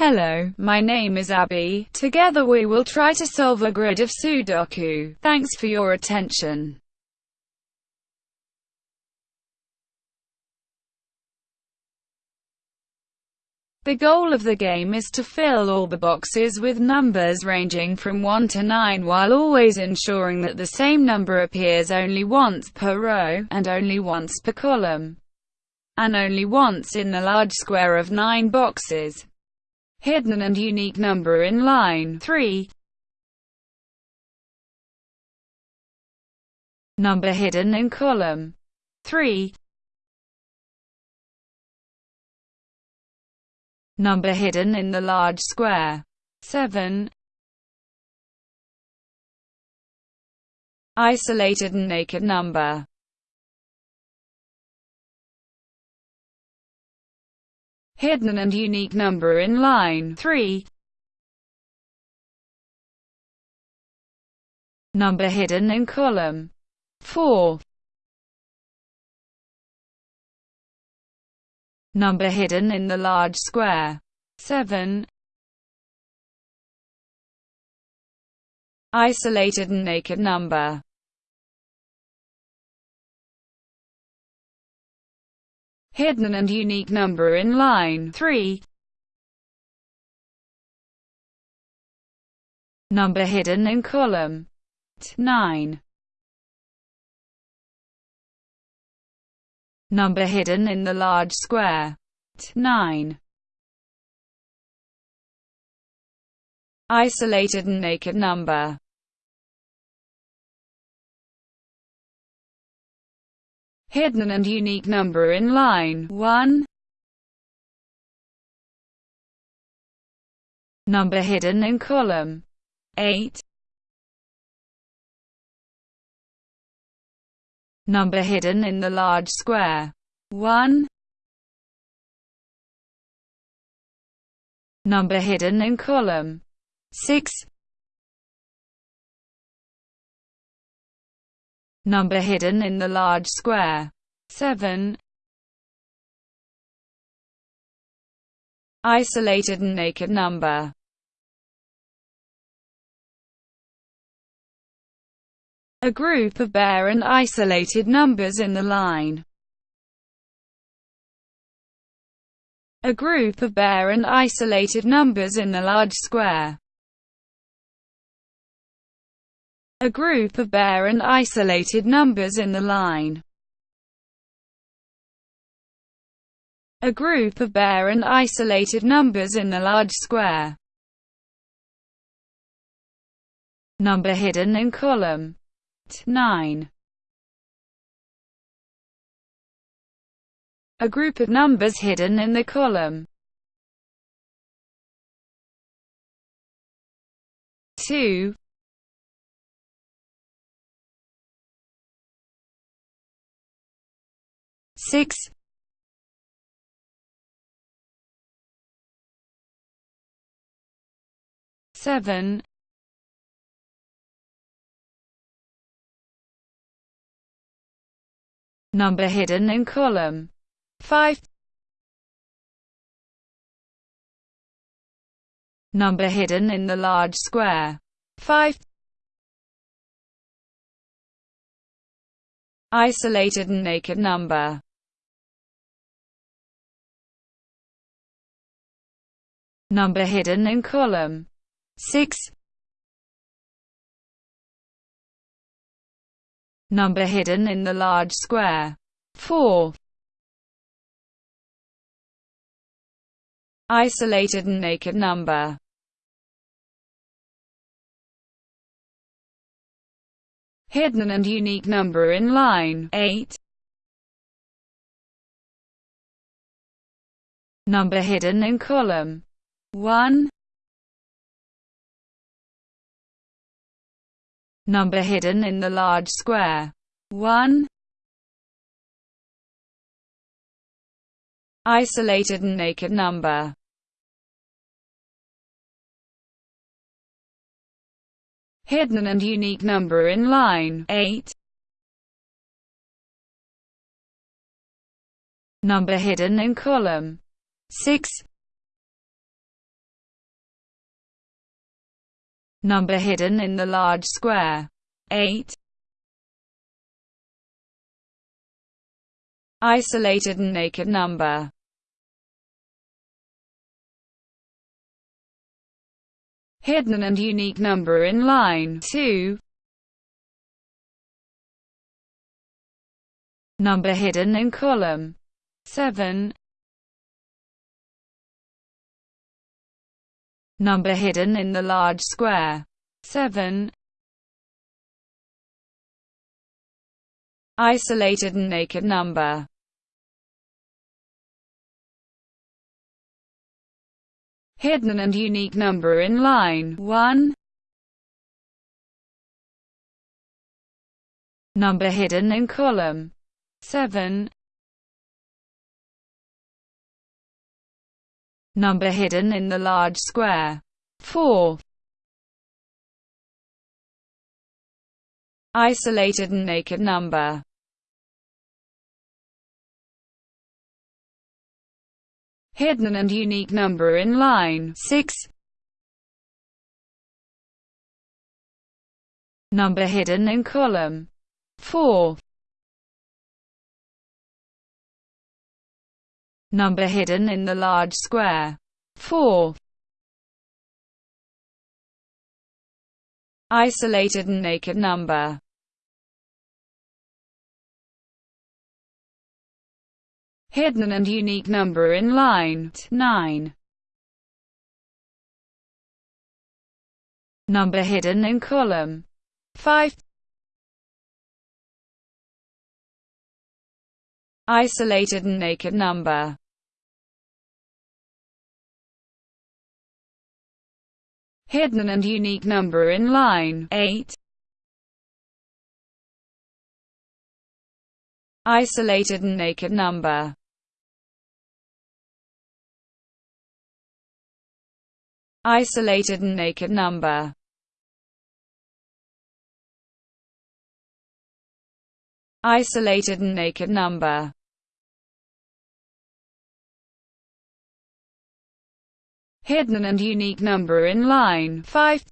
Hello, my name is Abby. Together we will try to solve a grid of Sudoku. Thanks for your attention. The goal of the game is to fill all the boxes with numbers ranging from 1 to 9 while always ensuring that the same number appears only once per row, and only once per column, and only once in the large square of 9 boxes. Hidden and unique number in line 3. Number hidden in column 3. Number hidden in the large square 7. Isolated and naked number hidden and unique number in line 3. Number hidden in column 4. Number hidden in the large square 7. Isolated and naked number hidden and unique number in line 3. Number hidden in column 9. Number hidden in the large square 9. Isolated and naked number hidden and unique number in line 1. Number hidden in column 8. Number hidden in the large square 1. Number hidden in column 6. Number hidden in the large square. 7. Isolated and naked number. A group of bare and isolated numbers in the line. A group of bare and isolated numbers in the large square. A group of bare and isolated numbers in the line. A group of bare and isolated numbers in the large square. Number hidden in column 9. A group of numbers hidden in the column 2. Six. Seven. Number hidden in column. 5 number hidden in the large square. 5 isolated and naked number number hidden in column. 6 number hidden in the large square. 4 isolated and naked number. Hidden and unique number in line. 8 number hidden in column 1 Number hidden in the large square. 1 Isolated and naked number. Hidden and unique number in line. 8 Number hidden in column. 6 Number hidden in the large square. 8. Isolated and naked number. Hidden and unique number in line 2. Number hidden in column 7. Number hidden in the large square 7. Isolated and naked number hidden and unique number in line 1. Number hidden in column 7. Number hidden in the large square 4. Isolated and naked number hidden and unique number in line 6. Number hidden in column 4. Number hidden in the large square 4. Isolated and naked number hidden and unique number in line 9. Number hidden in column 5. Isolated and naked number hidden and unique number in line 8. Isolated and naked number isolated and naked number. Isolated and naked number. Hidden and unique number in line 5.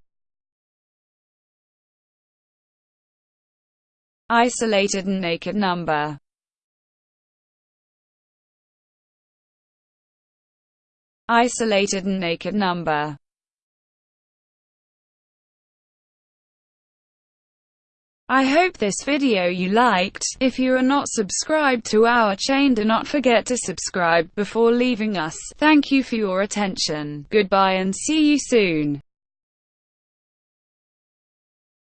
Isolated and naked number. Isolated and naked number I hope this video you liked. If you are not subscribed to our chain do not forget to subscribe before leaving us. Thank you for your attention. Goodbye and see you soon.